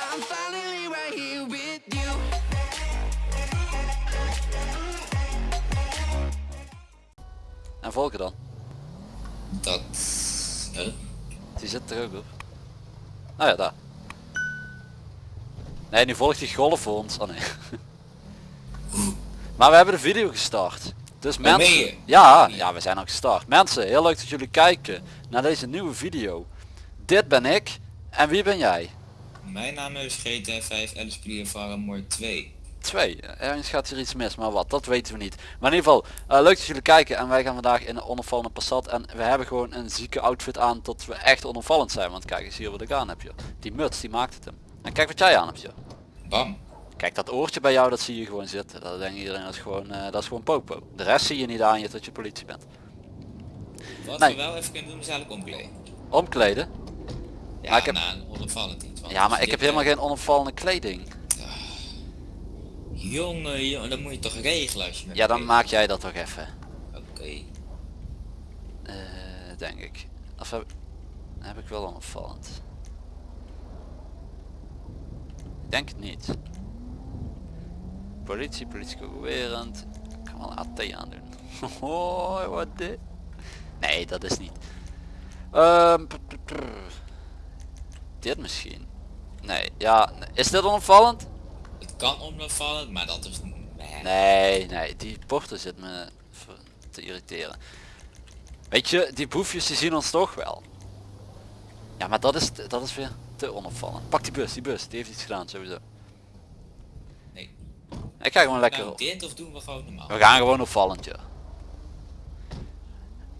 I'm finally right here with you. En volgen dan. Dat... Huh? Die zit er ook op. Nou ja, daar. Nee, nu volgt die golf voor ons. Oh nee. maar we hebben de video gestart. Dus mensen... Ja, ja, we zijn al gestart. Mensen, heel leuk dat jullie kijken naar deze nieuwe video. Dit ben ik. En wie ben jij? Mijn naam is GTA 5 Alice Clear Faramore 2. Twee. Ergens gaat hier iets mis, maar wat, dat weten we niet. Maar in ieder geval, eh, leuk dat jullie kijken en wij gaan vandaag in een onopvallende Passat. En we hebben gewoon een zieke outfit aan tot we echt onopvallend zijn. Want kijk eens hier wat ik aan heb je. Die muts, die maakt het hem. En kijk wat jij aan hebt je. Bam. Kijk dat oortje bij jou, dat zie je gewoon zitten. Dat denkt iedereen, dat is gewoon, eh, dat is gewoon popo. De rest zie je niet aan je tot je politie bent. Wat Nee. we wel even kunnen doen is eigenlijk omkleden. Omkleden? Ja, Maar ik heb- een onopvallend iets. Ja, maar ik heb dit, helemaal eh, geen onopvallende kleding. Jongen, jongen, dat moet je toch regelen als je... Ja, dan maak jij dat toch even. Oké. Eh, denk ik. Of heb, heb ik wel onopvallend? Ik denk het niet. Politie, politie concurrerend. Ik kan wel een AT aandoen. Hoi, wat dit? Nee, dat is niet. Ehm, dit misschien. Nee, ja. Is dit onopvallend? Het kan onopvallend, maar dat is... Nee. Nee, nee, die porter zit me te irriteren. Weet je, die boefjes die zien ons toch wel. Ja, maar dat is, dat is weer te onopvallend. Pak die bus, die bus, die heeft iets gedaan sowieso. nee. Ik ga gewoon lekker Nou, dit of doen we gewoon normaal? We gaan gewoon opvallend, ja.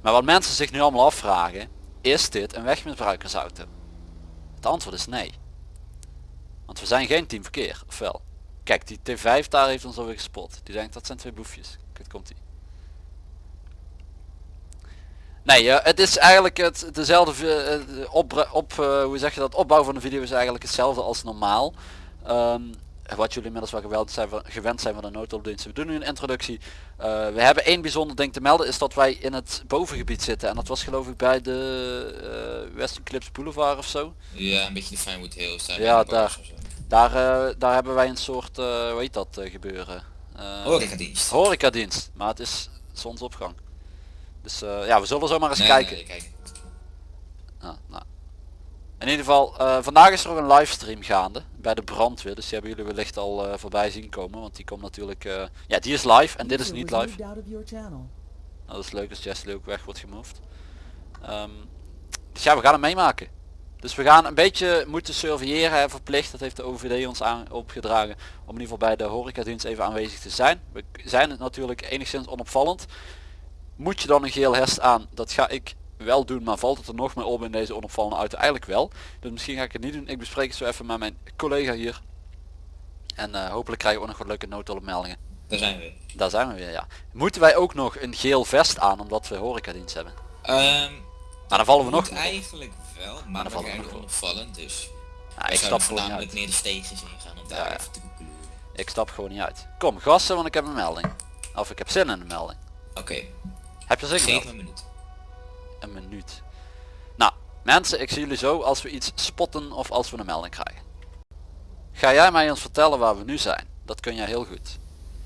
Maar wat mensen zich nu allemaal afvragen, is dit een wegmisbruikersauto? Het antwoord is nee. Want we zijn geen team verkeer, of wel? Kijk, die T5 daar heeft ons alweer gespot. Die denkt dat zijn twee boefjes. Kijk, komt ie. Nee, eh, het is eigenlijk het, dezelfde eh, op, op eh, hoe zeg je dat, opbouw van de video is eigenlijk hetzelfde als normaal. Ehm, wat jullie inmiddels wel gewend zijn van, gewend zijn van de noodhulpdiensten. We doen nu een introductie. Eh, we hebben één bijzonder ding te melden, is dat wij in het bovengebied zitten. En dat was geloof ik bij de uh, Western Clips Boulevard of zo. Ja, een beetje de Finewood Hills. Daar Ja, daar. Daar, eh, daar hebben wij een soort, eh hoe heet dat eh, gebeuren? Eh, Horecadienst. horecadienst. Maar het is zonsopgang. Dus eh, ja, we zullen zo maar eens Nee, kijken. nee, kijk. Ah, nou. In ieder geval, eh, vandaag is er ook een livestream gaande bij de brandweer. Dus die hebben jullie wellicht al eh, voorbij zien komen. Want die komt natuurlijk... eh, ja, die is live en dit is niet live. Nou, dat is leuk als Jessie ook weg wordt gemoved. Ehm, dus ja, we gaan het meemaken. Dus we gaan een beetje moeten surveilleren, hè, verplicht. Dat heeft de OVD ons aan opgedragen. Om in ieder geval bij de horecadienst even aanwezig te zijn. We zijn het natuurlijk enigszins onopvallend. Moet je dan een geel hest aan? Dat ga ik wel doen, maar valt het er nog meer op in deze onopvallende auto? Eigenlijk wel. Dus misschien ga ik het niet doen. Ik bespreek het zo even met mijn collega hier. En eh, hopelijk krijgen we ook nog wat leuke noodhulpmeldingen. Daar zijn we. Daar zijn we weer, ja. Moeten wij ook nog een geel vest aan omdat we horecadienst hebben? Ehm Maar dan vallen we nog op. eigenlijk wel, maar, dan dan vallen we nog op. onopvallend, dus Ja, ik stap gewoon niet meer de steegjes ingaan om daar Ja, even te koekelen. Ik stap gewoon niet uit. Kom, gassen, want ik heb een melding. Of ik heb zin in een melding. Oké, Heb je zin in? dat? Een minuut. Nou, mensen, ik zie jullie zo als we iets spotten of als we een melding krijgen. Ga jij mij eens vertellen waar we nu zijn? Dat kun jij heel goed.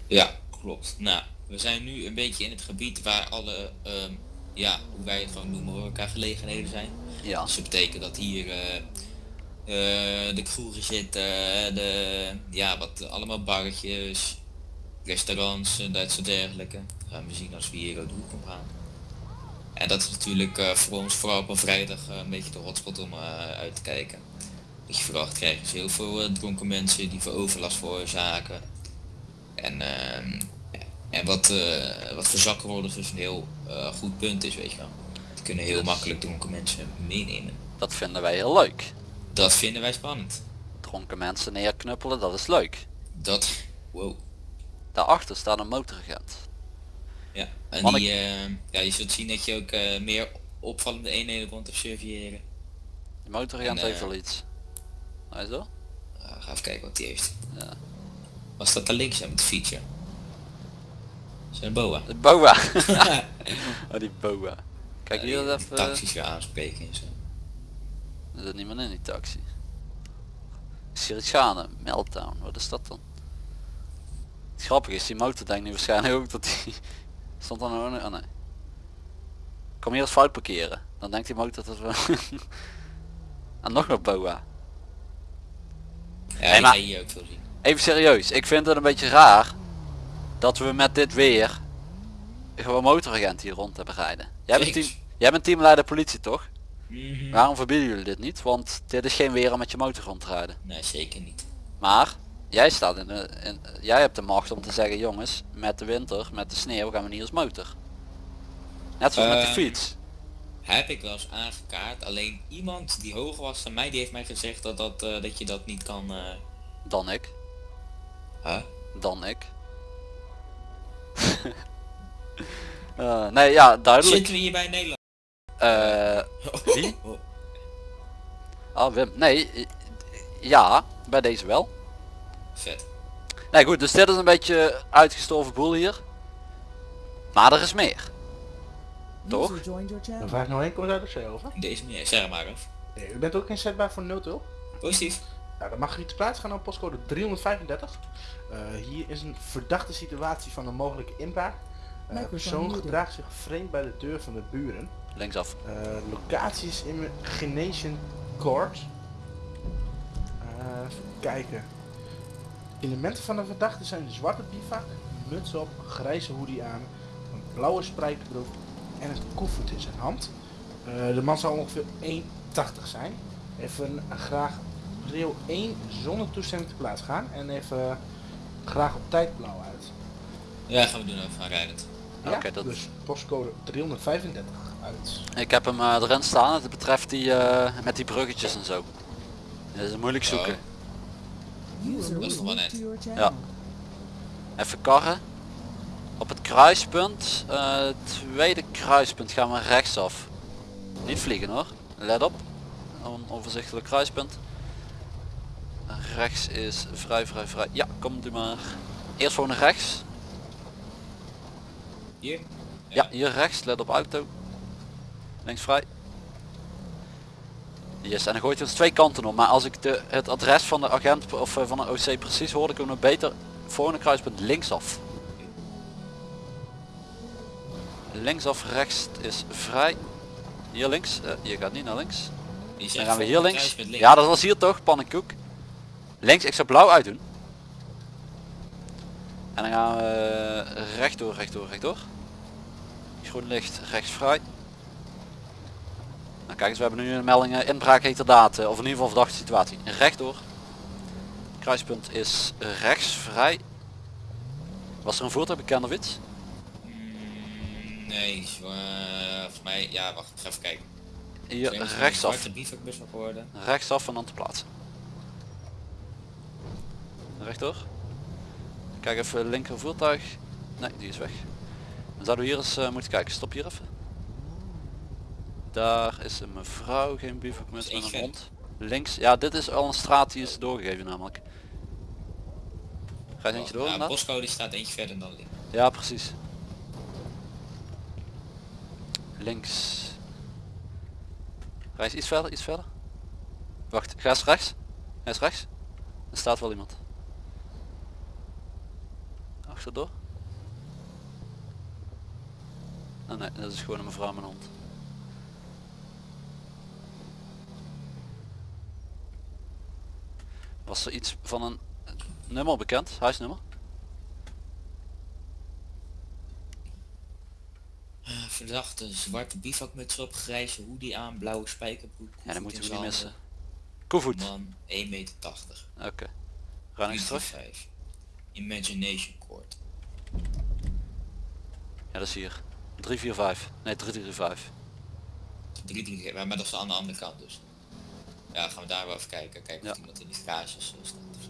Ja, klopt. Nou, we zijn nu een beetje in het gebied waar alle, ehm, ja, hoe wij het gewoon noemen, horeca gelegenheden zijn. Ja. Dus dat betekent dat hier eh, eh, de kroegen zitten, de, ja, wat allemaal barretjes, restaurants en dat soort dergelijke. Gaan we zien als we hier de hoek op gaan. En dat is natuurlijk eh, voor ons vooral op een vrijdag eh, een beetje de hotspot om eh, uit te kijken. Dat je verwacht krijgen is heel veel dronken mensen die voor overlast veroorzaken. En, ehm, en wat, wat voor zakkenrollers dus een heel goed punt is, weet je wel. Die kunnen heel makkelijk dronken mensen meenemen. Dat vinden wij heel leuk. Dat vinden wij spannend. Dronken mensen neerknuppelen, dat is leuk. Dat, wow. Daarachter staat een motoragent. Ja, en die, eh, ja, je zult zien dat je ook eh, meer opvallende eenheden te surveilleren. De eh, heeft wel iets. Hij zo? Uh, ga even kijken wat die heeft. Ja. Was dat daar links aan met de feature? Zijn boa. De boa. oh, die boa. Kijk Ja, hier dat even. Taxis weer aanspreken en zo. Er zit niemand in die taxi. Is gaande? Meltdown, wat is dat dan? Het grappige is, die motor denkt nu waarschijnlijk ook dat die... Stond dan ook... Oh nee. Kom hier eens fout parkeren. Dan denkt die motor dat we... en nog een boa. Ja, die maar- hier ook veel zien. Even serieus, ik vind het een beetje raar dat we met dit weer gewoon motoragent hier rond hebben rijden. Jij bent, team, jij bent teamleider politie toch? Mhm. Waarom verbieden jullie dit niet? Want dit is geen weer om met je motor rond te rijden. Nee, zeker niet. Maar jij staat in de, in, jij hebt de macht om te zeggen jongens, met de winter, met de sneeuw gaan we niet als motor. Net zoals met de Eh, fiets. Heb ik wel eens aangekaart, alleen iemand die hoger was dan mij, die heeft mij gezegd dat, dat, eh, dat je dat niet kan... eh Dan ik. huh? Dan ik. Nee ja, duidelijk. Zitten we hier bij Nederland? Eh, Wie? Ah Wim, nee. Ja, bij deze wel. Vet. Nee goed, dus dit is een beetje uitgestorven boel hier. Maar er is meer. Toch? Dan vraag ik nog één komt uit de over. Deze meneer, zeg maar af. Nee, u bent ook inzetbaar voor noodhulp. Positief. Nou, dan mag u te plaats gaan op postcode 335. Eh, hier is een verdachte situatie van een mogelijke inbraak. Microphone persoon gedraagt zich vreemd bij de deur van de buren. Linksaf. Eh locatie is Imagination Court. Eh, even kijken. Elementen van de verdachte zijn zwarte bivak, muts op, grijze hoodie aan, een blauwe spijkerbroek en een koffer in zijn hand. Eh, de man zal ongeveer 1,80 zijn. Even graag prio 1 zonder toestemming te plaats gaan en even graag op tijd blauw uit. Ja, gaan we doen even gaan rijden. Ja, Oké, dat- dus postcode 335 uit. Ik heb hem eh, erin staan. Het betreft die eh, met die bruggetjes en zo. Dat is moeilijk zoeken. User Wel. Ja. Even karren. Op het kruispunt, eh, tweede kruispunt gaan we rechtsaf. Niet vliegen hoor. Let op. Onoverzichtelijk kruispunt. Rechts is vrij, vrij, vrij. Ja, kom u maar. Eerst gewoon naar rechts. Hier? Ja, hier rechts. Let op auto. Links vrij. Yes, en dan gooit hij ons twee kanten op. Maar als ik de, het adres van de agent of eh, van de OC precies hoorde, kunnen we beter volgende kruispunt linksaf. Linksaf, rechts is vrij. Hier links. eh, hier gaat niet naar links. Dan gaan we hier links. Ja, dat was hier toch, pannenkoek. Links, ik zou blauw uitdoen. En dan gaan we rechtdoor, rechtdoor, rechtdoor. Groen licht, rechts vrij. Nou kijk eens, we hebben nu een melding eh, inbraak heterdaad, eh, of in ieder geval verdachte situatie. Rechtdoor. Kruispunt is rechts vrij. Was er een voertuig bekend of iets? Nee, zo, eh, volgens mij, ja wacht, ik ga even kijken. Hier er rechtsaf. Rechtsaf en dan te plaatsen. Rechtdoor. Kijk even linker voertuig. Nee, die is weg. Dan zouden we hier eens moeten kijken. Stop hier even. Daar is een mevrouw, geen Dat met is een hond. Links, ja dit is al een straat die is doorgegeven namelijk. Ga je eentje door ja, inderdaad? postcode staat eentje verder dan links. Ja, precies. Links. Reis iets verder, iets verder. Wacht, ga eens rechts. Ga eens rechts. Er staat wel iemand. Achterdoor. Oh nee, dat is gewoon een mevrouw met een hond. Was er iets van een nummer bekend? Huisnummer? Eh, Verdachte, zwarte bivakmuts op, grijze hoodie aan, blauwe spijkerbroek. Ja, dat koevoet moeten we niet missen. Koevoet. Man, 1,80 meter. Oké. Runnings terug. 5. Imagination Court. Ja, dat is hier. 345. Nee, 335. 3, 3, maar dat is aan de andere kant dus. Ja, gaan we daar wel even kijken. Kijken of Ja. iemand in die garages staat. of.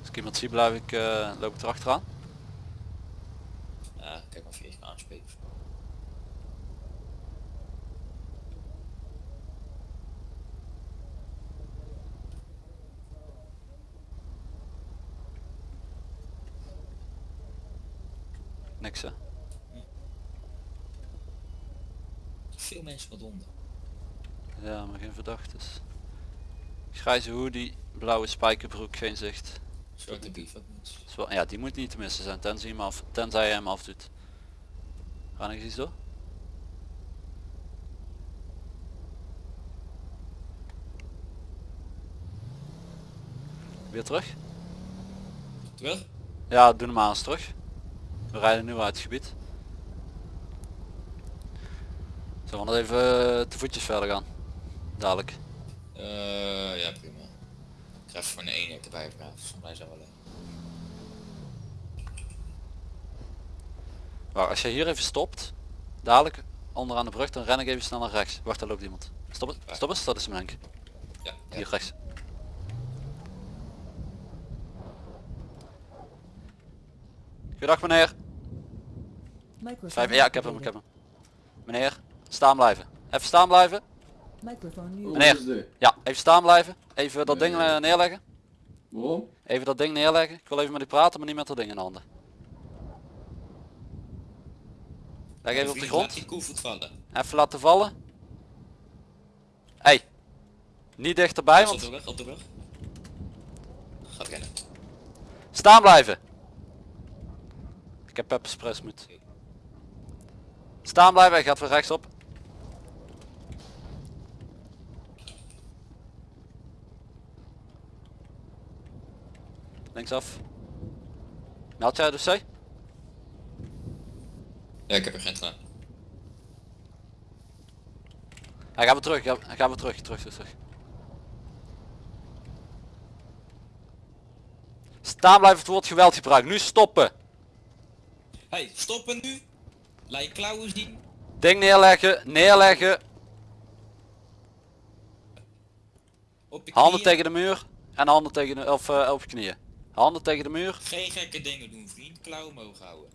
Als ik iemand zie, blijf ik, eh, loop ik erachteraan. Ja, kijk maar of je aanspreken. Veel mensen wat onder. Ja, maar geen verdachtes. Grijze hoodie, blauwe spijkerbroek, geen zicht. Zwarte bivakmuts. Ja, die moet niet te missen zijn, tenzij, hem, af, tenzij je hem afdoet. Ga ik iets door? Weer terug? Terug? Ja, doe hem maar eens terug. We rijden nu uit het gebied. Zullen we nog even eh, te voetjes verder gaan? Dadelijk. Eh, ja prima. Ik ga even voor een eenheid erbij mij wel. Maar als je hier even stopt, dadelijk onderaan de brug, dan ren ik even snel naar rechts. Wacht, daar loopt iemand. Stop eens, stop eens, dat is mijn Henk. Ja, ja. Hier rechts. Goedendag meneer. Vijf, ja, ik heb hem, ik heb hem. Meneer, staan blijven. Even staan blijven. Meneer. Ja, even staan blijven. Even dat ding eh, neerleggen. Waarom? Even dat ding neerleggen. Ik wil even met u praten, maar niet met dat ding in de handen. Leg even op de grond. Even laten vallen. Hey. Niet dichterbij, Op want de rug, op de. Gaat rennen. staan blijven. Ik heb pepperspray moet. Staan blijven, hij gaat weer rechtsop. Linksaf. Meld jij de C? Ja, ik heb er geen gedaan. Hij gaat weer terug, hij gaat weer terug, terug, terug, terug. Staan blijven het woord geweld gebruiken. Nu stoppen. Hey, stoppen nu! Laat je klauwen zien. Ding neerleggen, neerleggen. Op je Handen knieën. tegen de muur. En handen tegen de, of eh, op je knieën. Handen tegen de muur. Geen gekke dingen doen vriend, klauwen omhoog houden.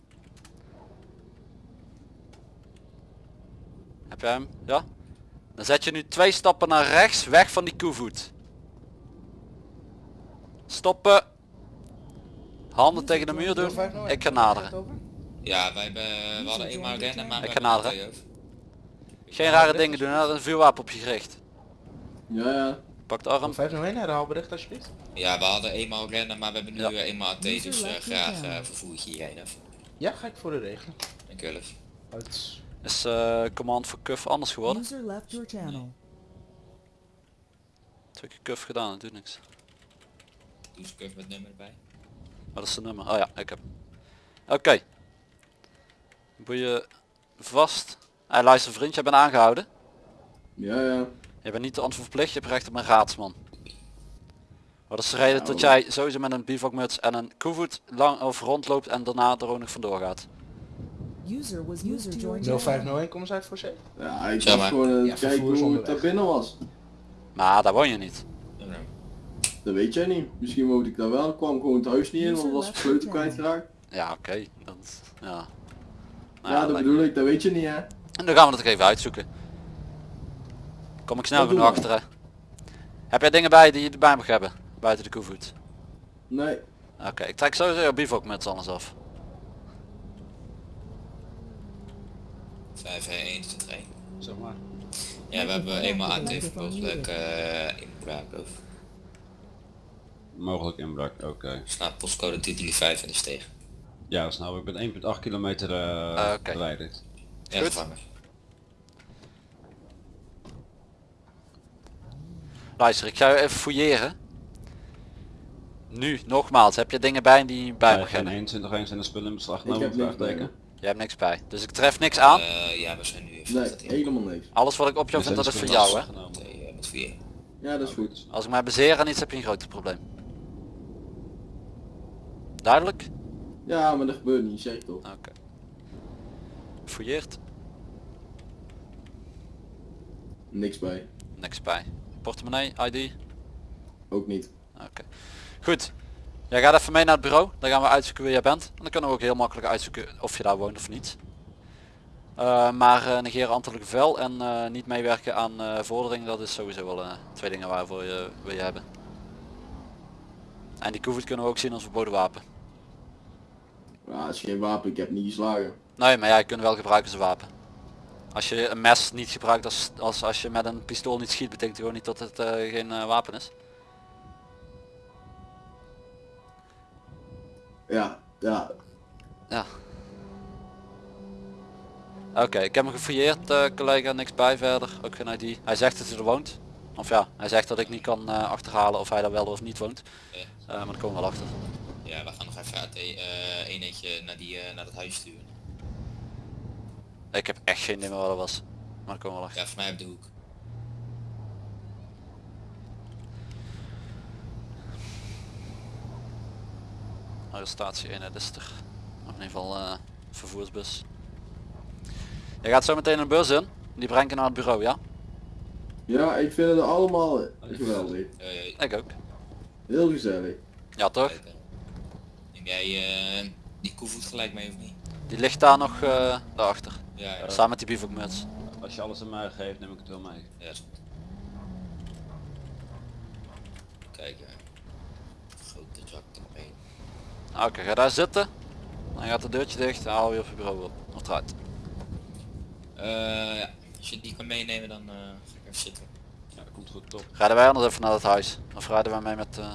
Heb jij hem? Ja? Dan zet je nu twee stappen naar rechts, weg van die koevoet. Stoppen. Handen tegen de muur doen. Ik ga naderen. Ja, wij hebben, we hadden eenmaal rennen, maar we Ik ga hebben naderen. Geen rare dingen doen, er is een vuurwapen op je gericht. Ja, ja. Pak de arm. 501 herhaalbericht alsjeblieft. Ja, we hadden eenmaal rennen, maar we hebben nu Ja. eh, eenmaal AT, dus eh, graag channel. vervoer ik hierheen even. Ja, ga ik voor de regelen. Dankjewel. Uit. Is eh, command voor cuff anders geworden? User left your channel. Twee keer cuff gedaan, dat doet niks. Doe eens curve met nummer erbij. Wat is de nummer? Oh ja, ik heb. hem. Oké. Boeien vast. Hey, luister vriend, jij bent aangehouden. Ja, ja. Je bent niet te antwoord verplicht, je hebt recht op een raadsman. Wat is de reden dat jij sowieso met een bivakmuts en een koevoet lang of rondloopt en daarna er ook nog vandoor gaat? User was user joined. your channel. 0501, kom eens uit voor C. Ja, ik maar. gewoon Ja, het kijken hoe het daar binnen was. Maar daar woon je niet. Ja, nou. Dat weet jij niet. Misschien woonde ik daar wel. Ik kwam gewoon het huis niet in, want was de sleutel kwijtgeraakt. Ja, oké. Dat, ja. Nou Ja, dat bedoel ik. Dat weet je niet, hè. En dan gaan we het er even uitzoeken. Kom ik snel Dat genoeg we. achter hè. Heb jij dingen bij die je erbij mag hebben? Buiten de koevoet? Nee. Oké, ik trek sowieso je bivakmuts anders af. 5, 1, 2, 3. Zeg maar. Ja, we hebben eenmaal AT mogelijk eh inbraak over. Mogelijk inbraak, oké. Staat postcode 335 en is tegen. Ja, dat is nou, ik ben 1,8 kilometer eh Ah, oké. verwijderd. Ja, Goed. Luister, ik ga je even fouilleren. Nu, nogmaals, heb je dingen bij die je niet bij mag geen hebben? 21 eens in de spullen in beslag Ik genomen, heb niks bij vraagteken. me. Je hebt niks bij. Dus ik tref niks aan. Eh, ja, we zijn nu even Nee, dat helemaal niks. Alles wat ik op jou vind, dat is voor jou hè. genomen. Twee, eh, met vier. Ja, dat is goed. Als ik mij bezeer en iets heb je een groter probleem. Duidelijk? Ja, maar dat gebeurt niet, zeg toch. Oké. Fouilleerd? Niks bij. Niks bij. Portemonnee, ID? Ook niet. Oké. Goed. Jij gaat even mee naar het bureau. Dan gaan we uitzoeken wie jij bent. En dan kunnen we ook heel makkelijk uitzoeken of je daar woont of niet. Eh, maar eh negeren ambtelijk vel en eh, niet meewerken aan vorderingen, dat is sowieso wel twee dingen waarvoor je wil je hebben. En die koevoet kunnen we ook zien als verboden wapen. Ja, het is geen wapen. Ik heb niet geslagen. Nee, maar jij kunt wel gebruiken als een wapen. Als je een mes niet gebruikt als, als als je met een pistool niet schiet, betekent gewoon niet dat het eh, geen eh, wapen is. Ja, ja. Ja. Oké, ik heb hem gefouilleerd, eh, collega, niks bij verder, ook geen ID. Hij zegt dat hij er woont. Of ja, hij zegt dat ik niet kan eh, achterhalen of hij daar wel of niet woont. Eh, maar daar komen we wel achter. Ja, we gaan nog even het e- eh, eenheidje naar, die, eh, naar dat huis sturen. Ik heb echt geen idee meer wat dat was. Maar we wel achter. Ja, voor mij op de hoek. Arrestatie 1, dat is er. Of in ieder geval eh, vervoersbus. Je gaat zo meteen een bus in. Die brengt je naar het bureau, ja? Ja, ik vind het allemaal geweldig. Ik ook. Heel gezellig. Ja toch? Neem jij eh, die koevoet gelijk mee of niet? Die ligt daar nog eh daarachter. Ja, ja. Samen met die bivakmuts. Als je alles aan mij geeft, neem ik het wel mee. Ja, is goed. Kijk, grote zak ermee. Oké, ga daar zitten. Dan gaat het deurtje dicht en haal je op je bureau op. Of eruit. Eh, ja, als je die kan meenemen dan eh, ga ik even zitten. Ja, dat komt goed top. Rijden wij anders even naar het huis. Of rijden wij mee met eh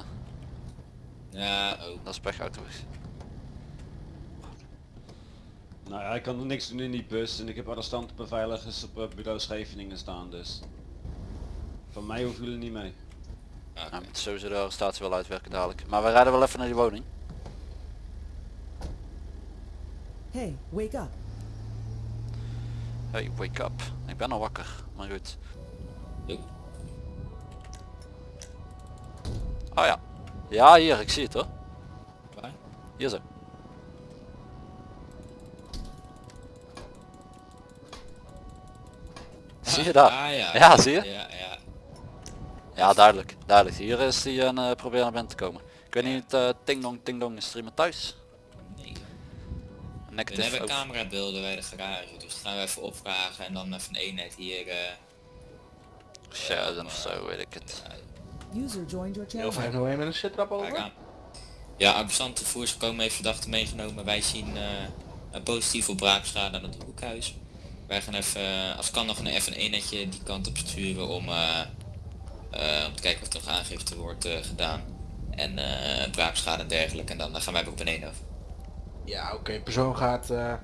Ja, oh. dat is pechauto. Nou ja, ik kan er niks doen in die bus en ik heb arrestantenbeveiligers op eh, bureau Scheveningen staan dus. Van mij hoeven jullie niet mee. Nou, moet sowieso de arrestatie wel uitwerken dadelijk. Maar we rijden wel even naar die woning. Hey, wake up. Hey, wake up. Ik ben al wakker. Maar goed. Oh ja. Ja, hier, ik zie het hoor. Waar? Hier zo. Zie je daar? Ah, ja. Ja, zie je? Ja, ja. Ja, duidelijk. Duidelijk. Hier is die een uh, proberen naar binnen te komen. Ik weet niet, eh ting dong, ting dong, is iemand thuis? Nee. We Negative. hebben over. camerabeelden bij de garage, dus dat gaan we even opvragen en dan even een eenheid hier. eh Sheridan of zo, weet ik het. User joined your Heel channel. 501 met een over. aan. Ja, arrestanten voorgekomen heeft verdachte meegenomen. Wij zien eh, een positief op braakschade aan het hoekhuis. Wij gaan even, eh, als kan nog een, even een eenheidje die kant op sturen om, eh, eh, om te kijken of er nog aangifte wordt gedaan. En eh, braakschade en dergelijke. En dan gaan wij een af. Ja, oké. Persoon gaat eh,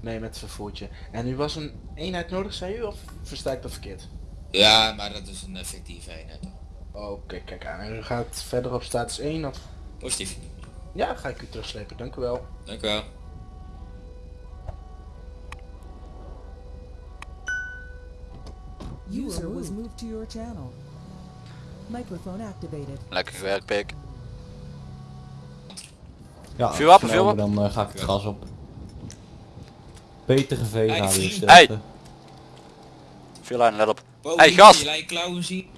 mee met het vervoertje. En u was een eenheid nodig, zei u? Of versta ik dat verkeerd? Ja, maar dat is een effectieve eenheid. Oké, kijk aan. En u gaat verder op status 1 of... Positief. Ja, ga ik u terugslepen. Dank u wel. Dank u wel. User was moved to your channel. Microphone activated. Lekker gewerkt, pik. Ja, Vuur op, snel, vuur op. Dan eh, ga ik het gas op. Peter GV Hey, Radio. Hey. Veel lijn, let op. Hey, die-